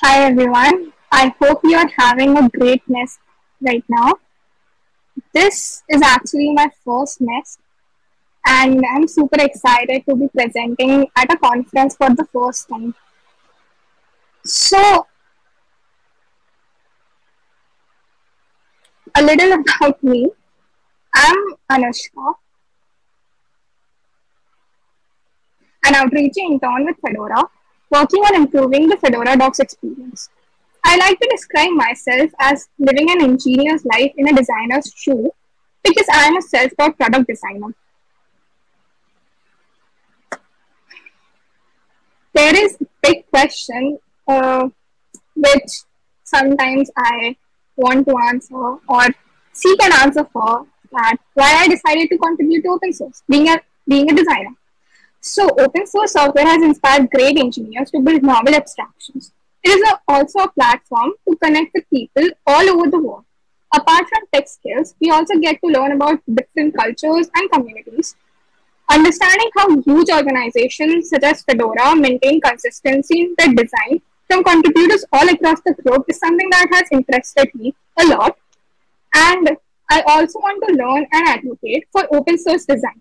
Hi everyone. I hope you are having a great nest right now. This is actually my first nest and I'm super excited to be presenting at a conference for the first time. So, a little about me. I'm Anushka, an Outreachy intern with Fedora, working on improving the Fedora Docs experience. I like to describe myself as living an engineer's life in a designer's shoe because I am a self-taught product designer. There is a big question uh, which sometimes I want to answer or seek an answer for that why I decided to contribute to open source, being a being a designer. So, open source software has inspired great engineers to build novel abstractions. It is a, also a platform to connect with people all over the world. Apart from tech skills, we also get to learn about different cultures and communities. Understanding how huge organizations such as Fedora maintain consistency in their design from contributors all across the globe is something that has interested me a lot. And I also want to learn and advocate for open source design.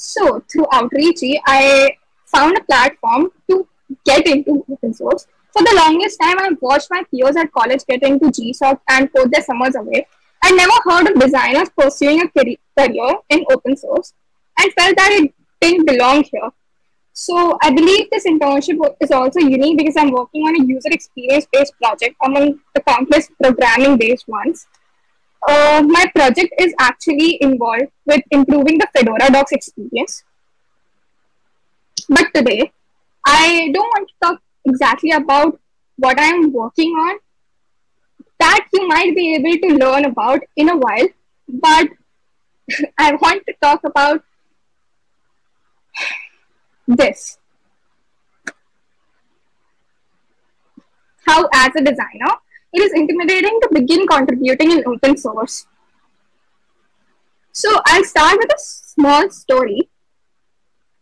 So through Outreachy, I found a platform to get into open source. For the longest time, I watched my peers at college get into GSOC and put their summers away. I never heard of designers pursuing a career in open source and felt that it didn't belong here. So I believe this internship is also unique because I'm working on a user experience based project among the countless programming based ones. Uh, my project is actually involved with improving the Fedora Docs experience. But today, I don't want to talk exactly about what I'm working on. That you might be able to learn about in a while. But I want to talk about this. How, as a designer, it is intimidating to begin contributing in open source. So I'll start with a small story.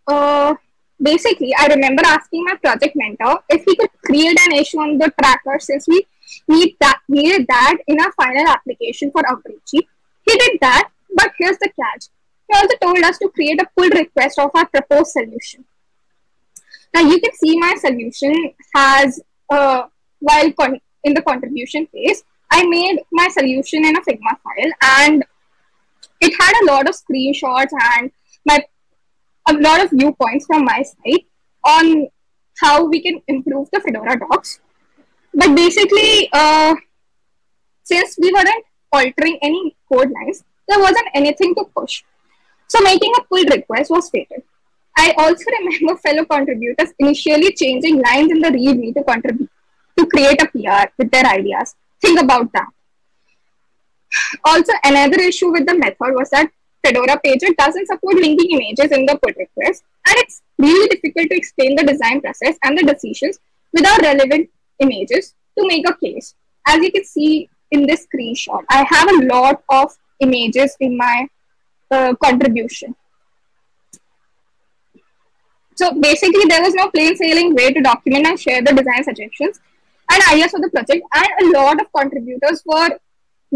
Uh, basically, I remember asking my project mentor if he could create an issue on the tracker since we need that needed that in our final application for Outreachy. He did that, but here's the catch. He also told us to create a pull request of our proposed solution. Now you can see my solution has uh, while con- in the contribution phase, I made my solution in a Figma file and it had a lot of screenshots and my a lot of viewpoints from my side on how we can improve the Fedora docs. But basically, uh, since we weren't altering any code lines, there wasn't anything to push. So making a pull request was fatal. I also remember fellow contributors initially changing lines in the README to contribute to create a PR with their ideas. Think about that. Also, another issue with the method was that Fedora Pagure doesn't support linking images in the pull request, and it's really difficult to explain the design process and the decisions without relevant images to make a case. As you can see in this screenshot, I have a lot of images in my uh, contribution. So basically, there was no plain sailing way to document and share the design suggestions and ideas for the project, and a lot of contributors were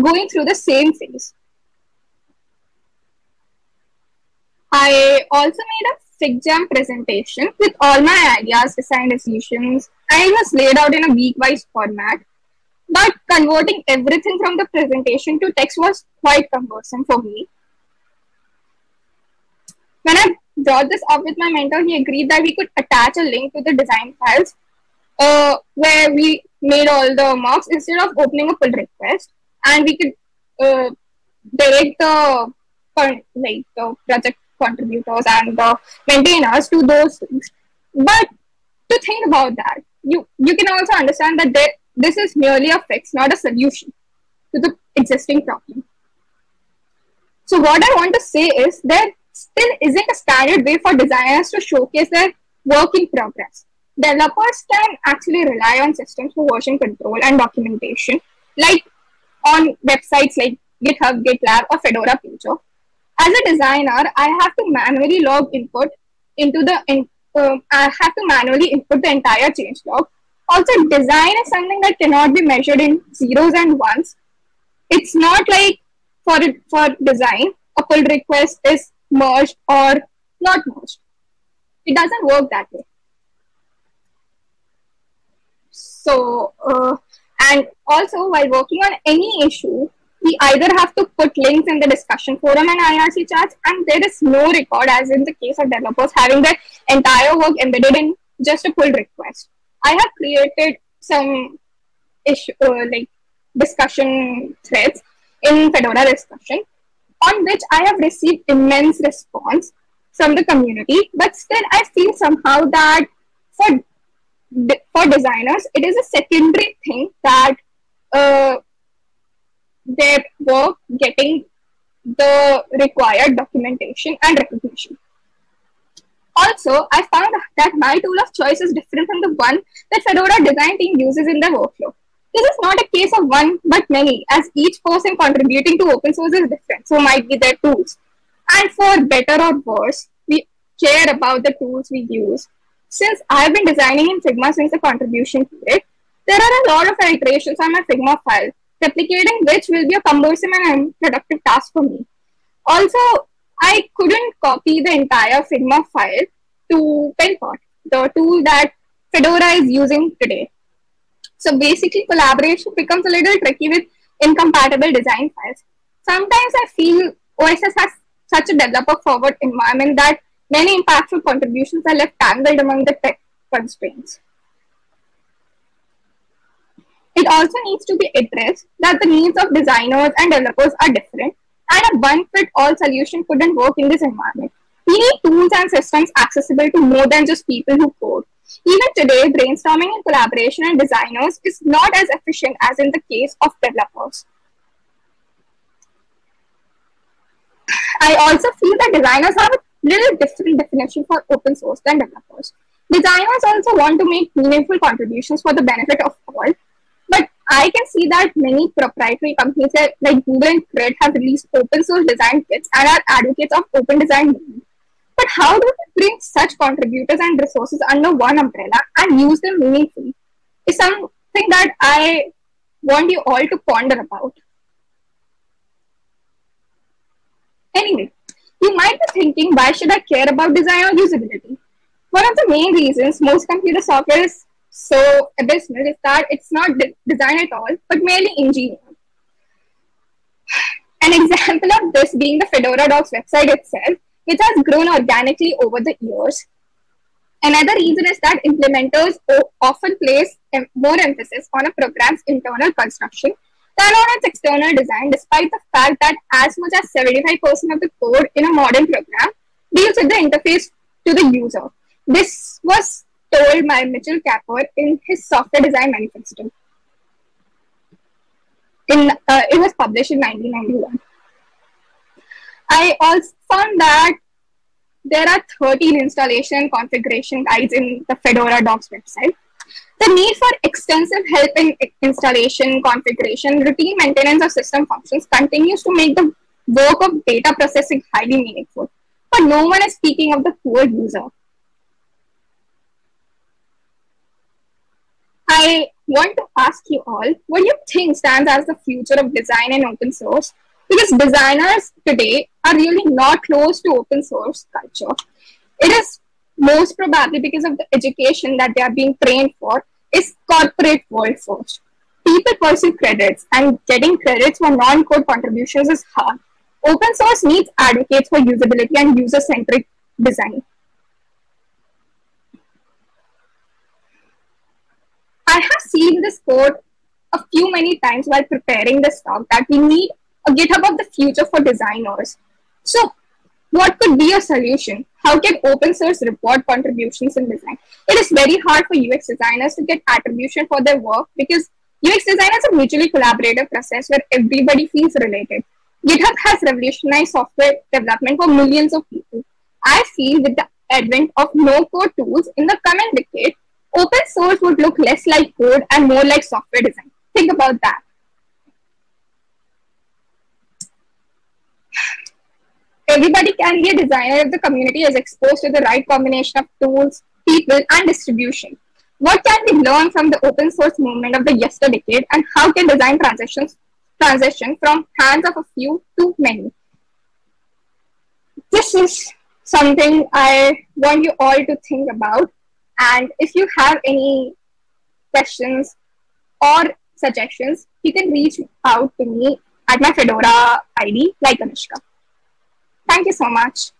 going through the same phase. I also made a FigJam presentation with all my ideas, design decisions, and it was laid out in a week-wise format. But converting everything from the presentation to text was quite cumbersome for me. When I brought this up with my mentor, he agreed that we could attach a link to the design files uh, where we made all the marks instead of opening a pull request, and we could uh, direct the like the project contributors and the maintainers to those things. But to think about that, you you can also understand that they, this is merely a fix, not a solution to the existing problem. So what I want to say is there still isn't a standard way for designers to showcase their work in progress developers can actually rely on systems for version control and documentation, like on websites like GitHub, GitLab, or Fedora Pagure. As a designer, I have to manually log input into the in, um, I have to manually input the entire change log. Also, design is something that cannot be measured in zeros and ones. It's not like for for design, a pull request is merged or not merged. It doesn't work that way. So, uh, and also while working on any issue, we either have to put links in the discussion forum and IRC chats, and there is no record, as in the case of developers having their entire work embedded in just a pull request. I have created some issue uh, like discussion threads in Fedora discussion, on which I have received immense response from the community. But still, I feel somehow that for for designers, it is a secondary thing that uh, their work getting the required documentation and recognition. Also, I found that my tool of choice is different from the one that Fedora design team uses in their workflow. This is not a case of one but many, as each person contributing to open source is different, so might be their tools. And for better or worse, we care about the tools we use. Since I've been designing in Figma since the contribution period, there are a lot of iterations on my Figma file replicating which will be a cumbersome and unproductive task for me. Also, I couldn't copy the entire Figma file to Penpot, the tool that Fedora is using today. So basically, collaboration becomes a little tricky with incompatible design files. Sometimes I feel OSS has such a developer forward environment that many impactful contributions are left tangled among the tech constraints. It also needs to be addressed that the needs of designers and developers are different, and a one-fit-all solution couldn't work in this environment. We need tools and systems accessible to more than just people who code. Even today, brainstorming and collaboration and designers is not as efficient as in the case of developers. I also feel that designers have a little different definition for open source than developers. Designers also want to make meaningful contributions for the benefit of all, but I can see that many proprietary companies like Google and Cred have released open source design kits and are advocates of open design But how do we bring such contributors and resources under one umbrella and use them meaningfully? Is something that I want you all to ponder about. Anyway, you might be thinking, why should I care about design or usability? One of the main reasons most computer software is so abysmal is that it's not de- design at all, but merely engineered. An example of this being the Fedora Docs website itself, which has grown organically over the years. Another reason is that implementers often place more emphasis on a program's internal construction than on its external design, despite the fact that as much as 75% of the code in a modern program deals with the interface to the user. This was told by Mitchell Kapor in his software design manifesto. In, uh, it was published in 1991. I also found that there are 13 installation configuration guides in the Fedora Docs website. The need for extensive help in installation, configuration, routine maintenance of system functions continues to make the work of data processing highly meaningful. But no one is speaking of the poor user. I want to ask you all what do you think stands as the future of design and open source? Because designers today are really not close to open source culture. It is most probably because of the education that they are being trained for is corporate world. People pursue credits and getting credits for non-code contributions is hard. Open source needs advocates for usability and user-centric design. I have seen this code a few many times while preparing this talk that we need a GitHub of the future for designers. So what could be a solution? How can open source report contributions in design? It is very hard for UX designers to get attribution for their work because UX design is a mutually collaborative process where everybody feels related. GitHub has revolutionized software development for millions of people. I feel with the advent of no-code tools in the coming decade, open source would look less like code and more like software design. Think about that. Everybody can be a designer if the community is exposed to the right combination of tools, people, and distribution. What can we learn from the open source movement of the yesterday decade, and how can design transitions transition from hands of a few to many? This is something I want you all to think about. And if you have any questions or suggestions, you can reach out to me at my Fedora ID, like Anushka. Thank you so much.